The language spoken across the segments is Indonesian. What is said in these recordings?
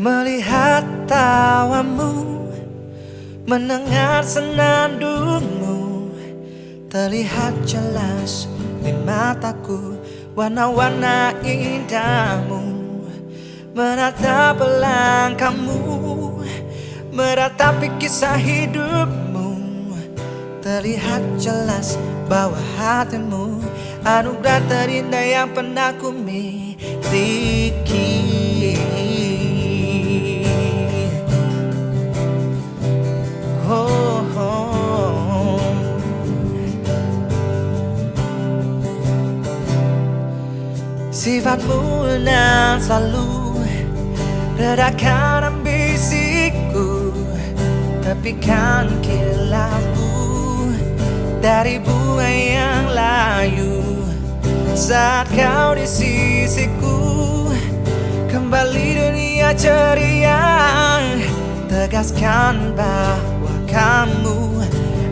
Melihat tawamu Mendengar senandungmu. Terlihat jelas di mataku Warna-warna indahmu. Menatap langkahmu Meratapi kisah hidupmu. Terlihat jelas bahwa hatimu Anugerah terindah yang pernah ku miliki Sifatmu yang selalu Redakan ambisiku Tepikan kilapku Dari bunga yang layu. Saat kau di sisiku Kembali dunia ceria. Tegaskan bahwa kamu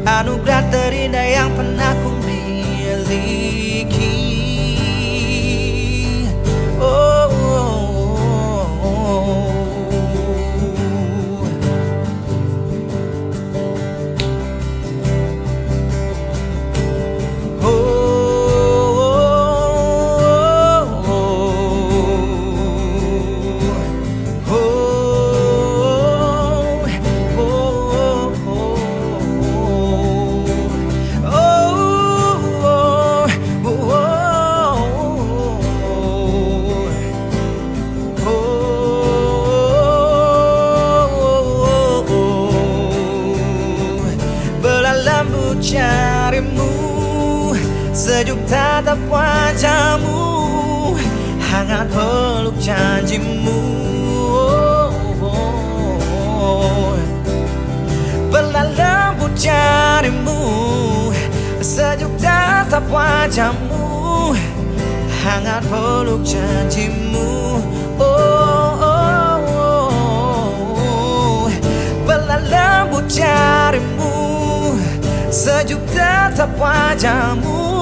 Anugerah terindah yang pernah Sejuk tatap wajahmu Hangat peluk janjimu oh. lembut jarimu Sejuk tatap wajahmu Hangat peluk janjimu oh, oh, oh. lembut jarimu Sejuk tetap wajahmu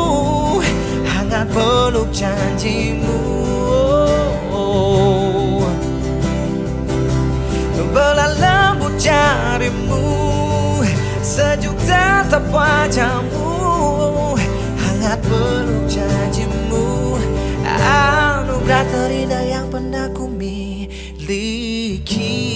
Hangat peluk janjimu. Oh. Belah lembut jarimu. Sejuk tetap wajahmu. Hangat peluk janjimu. Anugerah terindah yang pernah ku miliki